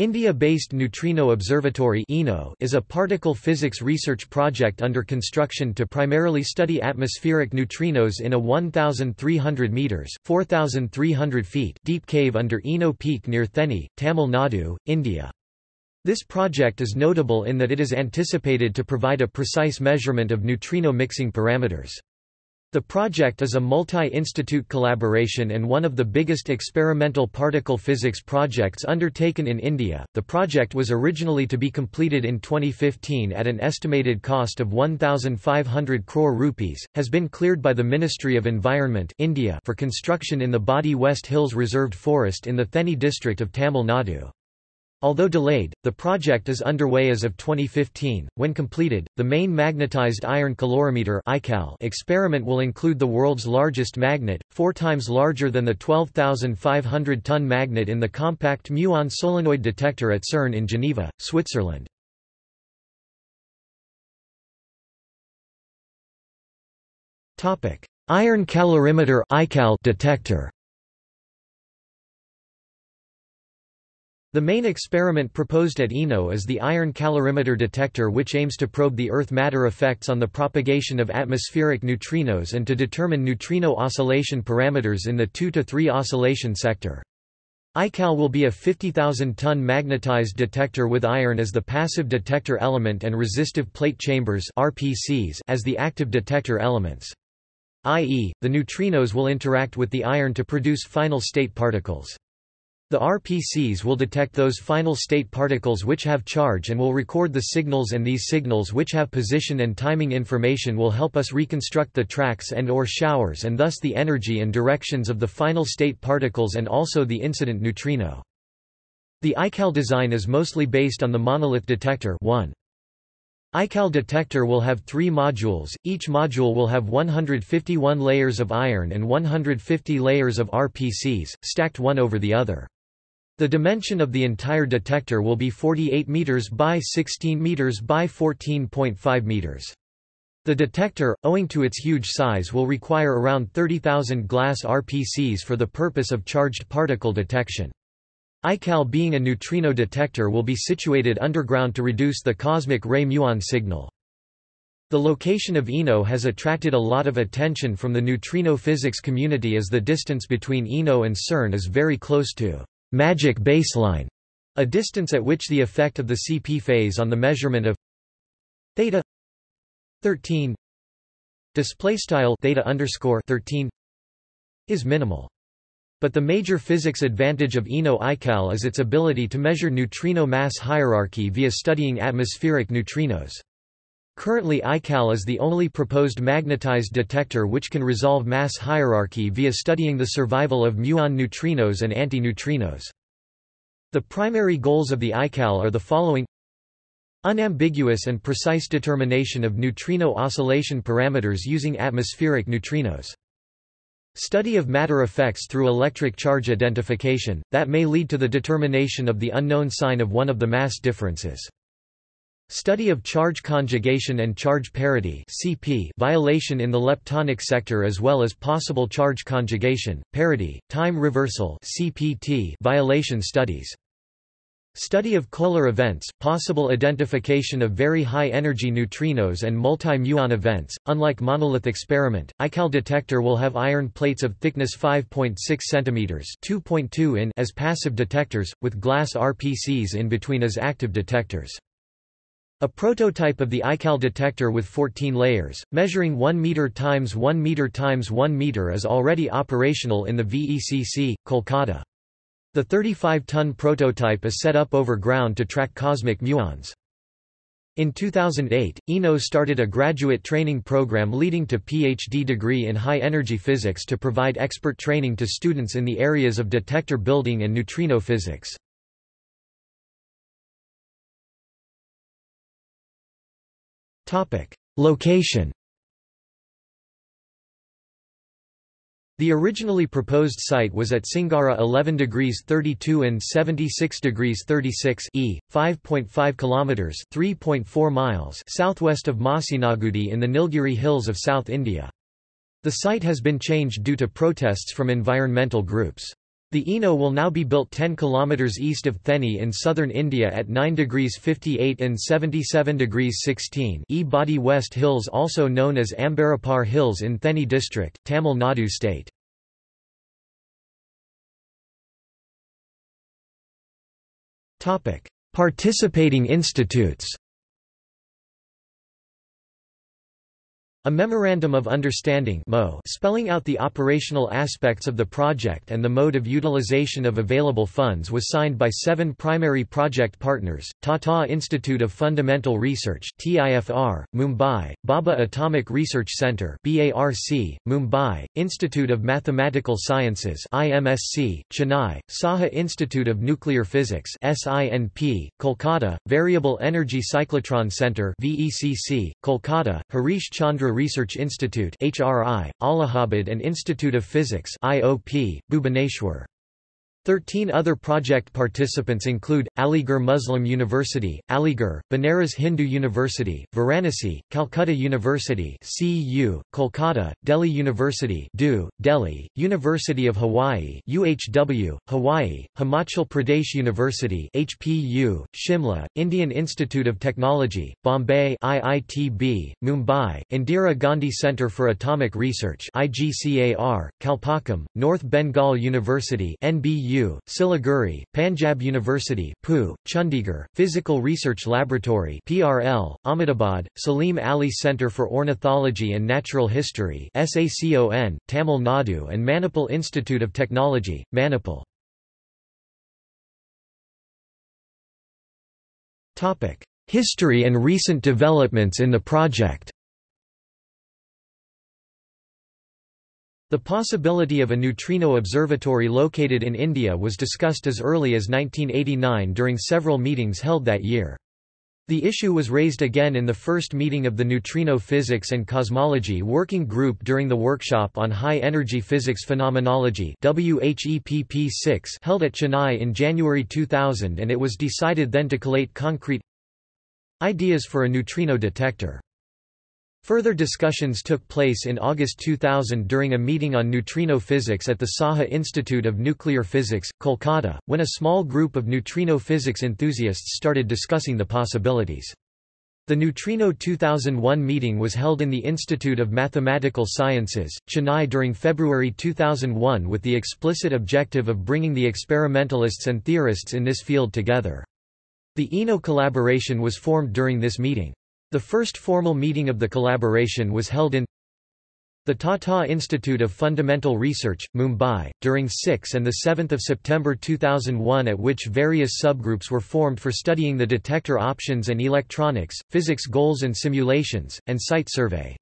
India-based Neutrino Observatory is a particle physics research project under construction to primarily study atmospheric neutrinos in a 1,300 metres 4,300 feet deep cave under INO Peak near Theni, Tamil Nadu, India. This project is notable in that it is anticipated to provide a precise measurement of neutrino mixing parameters. The project is a multi-institute collaboration and one of the biggest experimental particle physics projects undertaken in India. The project was originally to be completed in 2015 at an estimated cost of 1500 crore rupees, has been cleared by the Ministry of Environment India for construction in the Bodi West Hills Reserved Forest in the Theni district of Tamil Nadu. Although delayed, the project is underway as of 2015. When completed, the main magnetized iron calorimeter experiment will include the world's largest magnet, four times larger than the 12,500-ton magnet in the compact muon solenoid detector at CERN in Geneva, Switzerland. Iron calorimeter detector The main experiment proposed at INO is the iron calorimeter detector which aims to probe the Earth-matter effects on the propagation of atmospheric neutrinos and to determine neutrino oscillation parameters in the 2 to 3 oscillation sector. iCal will be a 50,000-ton magnetized detector with iron as the passive detector element and resistive plate chambers RPCs as the active detector elements. i.e., the neutrinos will interact with the iron to produce final state particles. The RPCs will detect those final state particles which have charge and will record the signals and these signals which have position and timing information will help us reconstruct the tracks and or showers and thus the energy and directions of the final state particles and also the incident neutrino. The iCal design is mostly based on the monolith detector 1. iCal detector will have three modules, each module will have 151 layers of iron and 150 layers of RPCs, stacked one over the other. The dimension of the entire detector will be 48 meters by 16 meters by 14.5 meters. The detector, owing to its huge size will require around 30,000 glass RPCs for the purpose of charged particle detection. iCal being a neutrino detector will be situated underground to reduce the cosmic ray muon signal. The location of INO has attracted a lot of attention from the neutrino physics community as the distance between INO and CERN is very close to magic baseline, a distance at which the effect of the CP phase on the measurement of theta 13 display style theta underscore 13 is minimal. But the major physics advantage of INO iCal is its ability to measure neutrino mass hierarchy via studying atmospheric neutrinos. Currently iCal is the only proposed magnetized detector which can resolve mass hierarchy via studying the survival of muon neutrinos and antineutrinos. The primary goals of the iCal are the following Unambiguous and precise determination of neutrino oscillation parameters using atmospheric neutrinos. Study of matter effects through electric charge identification, that may lead to the determination of the unknown sign of one of the mass differences. Study of charge conjugation and charge parity (CP) violation in the leptonic sector as well as possible charge conjugation, parity, time reversal (CPT) violation studies. Study of Kolar events, possible identification of very high-energy neutrinos and multi-muon events. Unlike monolith experiment, iCal detector will have iron plates of thickness 5.6 cm (2.2 in) as passive detectors, with glass RPCs in between as active detectors. A prototype of the iCal detector with 14 layers, measuring 1 meter times 1 meter times 1 meter is already operational in the VECC, Kolkata. The 35-ton prototype is set up over ground to track cosmic muons. In 2008, INO started a graduate training program leading to PhD degree in high-energy physics to provide expert training to students in the areas of detector building and neutrino physics. Location The originally proposed site was at Singara 11 degrees 32 and 76 degrees 36 e, 5.5 kilometers (3.4 miles) southwest of Masinagudi in the Nilgiri hills of South India. The site has been changed due to protests from environmental groups. The INO will now be built 10 km east of Theni in southern India at 9 degrees 58 and 77 degrees 16 E Bodi West Hills also known as Ambarappar Hills in Theni district, Tamil Nadu state. Participating institutes A Memorandum of Understanding spelling out the operational aspects of the project and the mode of utilization of available funds was signed by seven primary project partners, Tata Institute of Fundamental Research TIFR, Mumbai, Bhabha Atomic Research Centre BARC, Mumbai, Institute of Mathematical Sciences IMSC, Chennai, Saha Institute of Nuclear Physics SINP, Kolkata, Variable Energy Cyclotron Centre VECC, Kolkata, Harish Chandra Research Institute HRI, Allahabad and Institute of Physics IOP, Bhubaneswar. Thirteen other project participants include, Aligarh Muslim University, Aligarh, Banaras Hindu University, Varanasi, Calcutta University CU, Kolkata, Delhi University DU, Delhi, University of Hawaii UHW, Hawaii, Himachal Pradesh University HPU, Shimla, Indian Institute of Technology, Bombay IITB, Mumbai, Indira Gandhi Centre for Atomic Research IGCAR, Kalpakkam, North Bengal University NBU Siliguri, Panjab University PU, Chandigarh, Physical Research Laboratory PRL, Ahmedabad, Salim Ali Centre for Ornithology and Natural History SACON, Tamil Nadu and Manipal Institute of Technology, Manipal. History and recent developments in the project The possibility of a neutrino observatory located in India was discussed as early as 1989 during several meetings held that year. The issue was raised again in the first meeting of the Neutrino Physics and Cosmology Working Group during the workshop on High-Energy Physics Phenomenology held at Chennai in January 2000 and it was decided then to collate concrete ideas for a neutrino detector. Further discussions took place in August 2000 during a meeting on neutrino physics at the Saha Institute of Nuclear Physics, Kolkata, when a small group of neutrino physics enthusiasts started discussing the possibilities. The Neutrino 2001 meeting was held in the Institute of Mathematical Sciences, Chennai during February 2001 with the explicit objective of bringing the experimentalists and theorists in this field together. The INO collaboration was formed during this meeting. The first formal meeting of the collaboration was held in the Tata Institute of Fundamental Research, Mumbai, during 6 and 7 September 2001 at which various subgroups were formed for studying the detector options and electronics, physics goals and simulations, and site survey.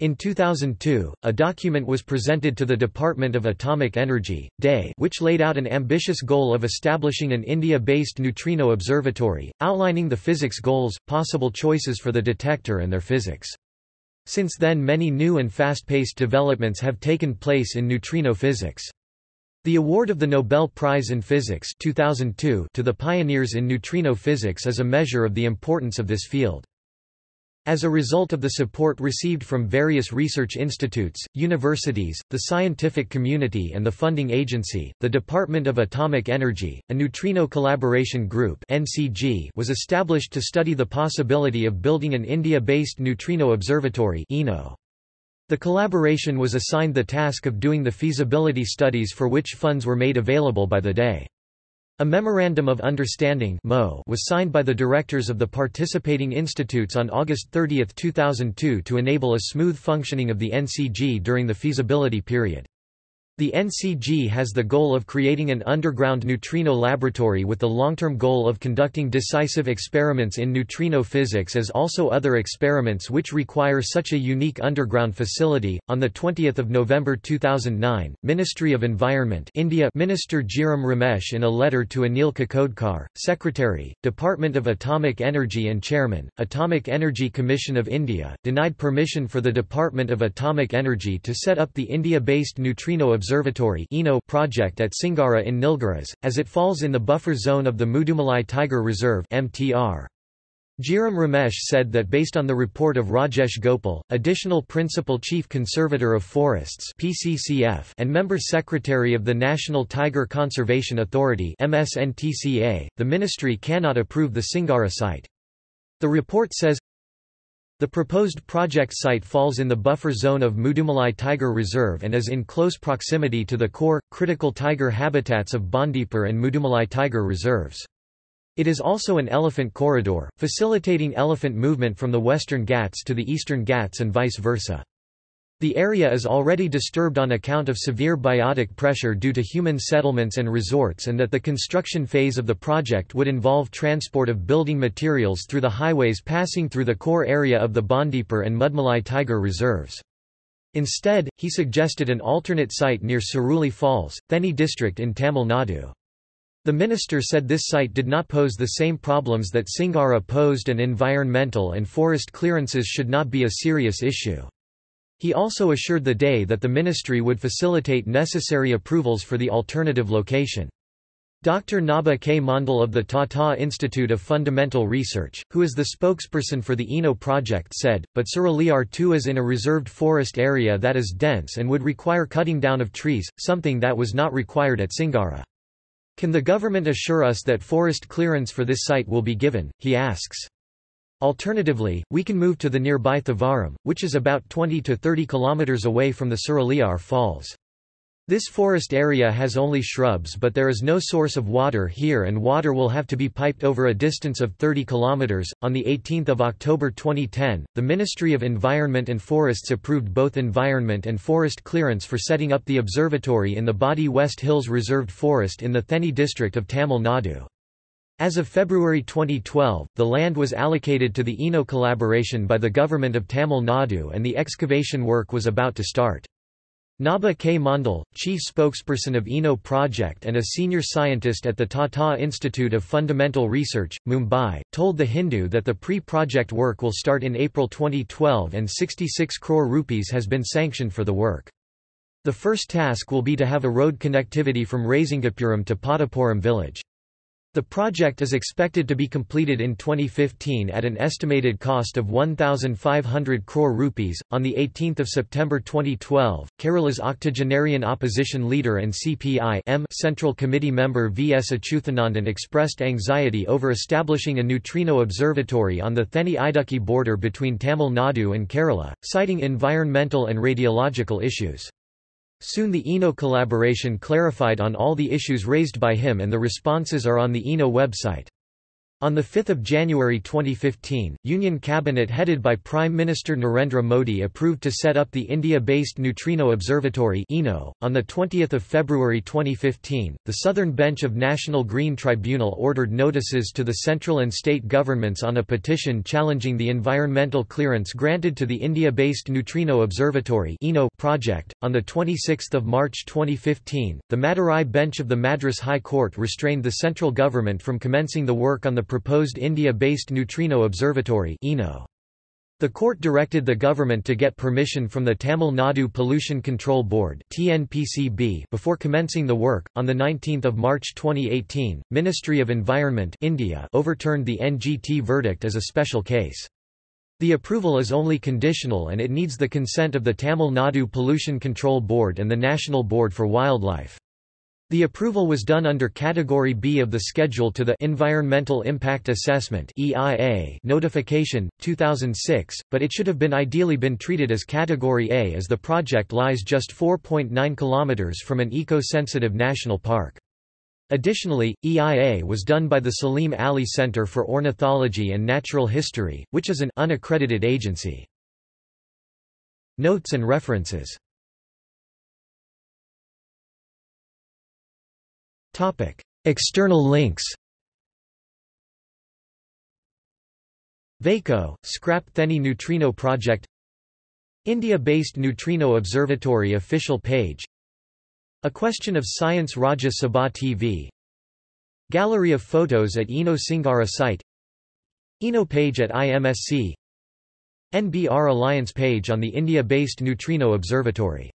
In 2002, a document was presented to the Department of Atomic Energy, DAE which laid out an ambitious goal of establishing an India-based neutrino observatory, outlining the physics goals, possible choices for the detector and their physics. Since then many new and fast-paced developments have taken place in neutrino physics. The award of the Nobel Prize in Physics 2002 to the pioneers in neutrino physics is a measure of the importance of this field. As a result of the support received from various research institutes, universities, the scientific community and the funding agency, the Department of Atomic Energy, a Neutrino Collaboration Group was established to study the possibility of building an India-based neutrino observatory The collaboration was assigned the task of doing the feasibility studies for which funds were made available by the DAE. A Memorandum of Understanding was signed by the directors of the participating institutes on August 30, 2002 to enable a smooth functioning of the NCG during the feasibility period. The NCG has the goal of creating an underground neutrino laboratory with the long-term goal of conducting decisive experiments in neutrino physics as also other experiments which require such a unique underground facility. On the 20th of November 2009, Ministry of Environment, India, Minister Jairam Ramesh in a letter to Anil Kakodkar, Secretary, Department of Atomic Energy and Chairman, Atomic Energy Commission of India, denied permission for the Department of Atomic Energy to set up the India-based neutrino observatory Observatory project at Singara in Nilgiris, as it falls in the buffer zone of the Mudumalai Tiger Reserve MTR. Jairam Ramesh said that based on the report of Rajesh Gopal, additional Principal Chief Conservator of Forests PCCF and Member Secretary of the National Tiger Conservation Authority MSNTCA, the ministry cannot approve the Singara site. The report says, the proposed project site falls in the buffer zone of Mudumalai Tiger Reserve and is in close proximity to the core, critical tiger habitats of Bandipur and Mudumalai Tiger Reserves. It is also an elephant corridor, facilitating elephant movement from the western Ghats to the eastern Ghats and vice versa. The area is already disturbed on account of severe biotic pressure due to human settlements and resorts and that the construction phase of the project would involve transport of building materials through the highways passing through the core area of the Bandipur and Mudumalai tiger reserves. Instead, he suggested an alternate site near Suruli Falls, Theni district in Tamil Nadu. The minister said this site did not pose the same problems that Singara posed and environmental and forest clearances should not be a serious issue. He also assured the DAE that the ministry would facilitate necessary approvals for the alternative location. Dr. Naba K. Mondal of the Tata Institute of Fundamental Research, who is the spokesperson for the INO project said, but Suruliyar too is in a reserved forest area that is dense and would require cutting down of trees, something that was not required at Singara. Can the government assure us that forest clearance for this site will be given, he asks. Alternatively, we can move to the nearby Thevaram, which is about 20 to 30 kilometers away from the Suruliyar Falls. This forest area has only shrubs but there is no source of water here and water will have to be piped over a distance of 30 kilometers. On the 18th of October 2010, the Ministry of Environment and Forests approved both environment and forest clearance for setting up the observatory in the Bodi West Hills Reserved Forest in the Theni district of Tamil Nadu. As of February 2012, the land was allocated to the INO collaboration by the government of Tamil Nadu and the excavation work was about to start. Naba K. Mondal, chief spokesperson of INO project and a senior scientist at the Tata Institute of Fundamental Research, Mumbai, told The Hindu that the pre-project work will start in April 2012 and 66 crore rupees has been sanctioned for the work. The first task will be to have a road connectivity from Rasingapuram to Padapuram village. The project is expected to be completed in 2015 at an estimated cost of 1,500 crore rupees. On 18 September 2012, Kerala's octogenarian opposition leader and CPI Central Committee member V. S. Achuthanandan expressed anxiety over establishing a neutrino observatory on the Theni Idukki border between Tamil Nadu and Kerala, citing environmental and radiological issues. Soon the INO collaboration clarified on all the issues raised by him and the responses are on the INO website. On 5 January 2015, Union Cabinet headed by Prime Minister Narendra Modi approved to set up the India-based Neutrino Observatory .On 20 February 2015, the Southern Bench of National Green Tribunal ordered notices to the central and state governments on a petition challenging the environmental clearance granted to the India-based Neutrino Observatory project. On 26 March 2015, the Madurai bench of the Madras High Court restrained the central government from commencing the work on the proposed India-based Neutrino Observatory The court directed the government to get permission from the Tamil Nadu Pollution Control Board before commencing the work. On 19 March 2018, Ministry of Environment India overturned the NGT verdict as a special case. The approval is only conditional and it needs the consent of the Tamil Nadu Pollution Control Board and the National Board for Wildlife. The approval was done under Category B of the Schedule to the Environmental Impact Assessment (EIA) notification 2006, but it should have been ideally been treated as Category A as the project lies just 4.9 kilometers from an eco-sensitive national park. Additionally, EIA was done by the Salim Ali Center for Ornithology and Natural History, which is an unaccredited agency. Notes and references External links Vaiko, Scrap Theni Neutrino Project India-based Neutrino Observatory official page A Question of Science Rajya Sabha TV Gallery of photos at INO Singara site INO page at IMSC NBR Alliance page on the India-based Neutrino Observatory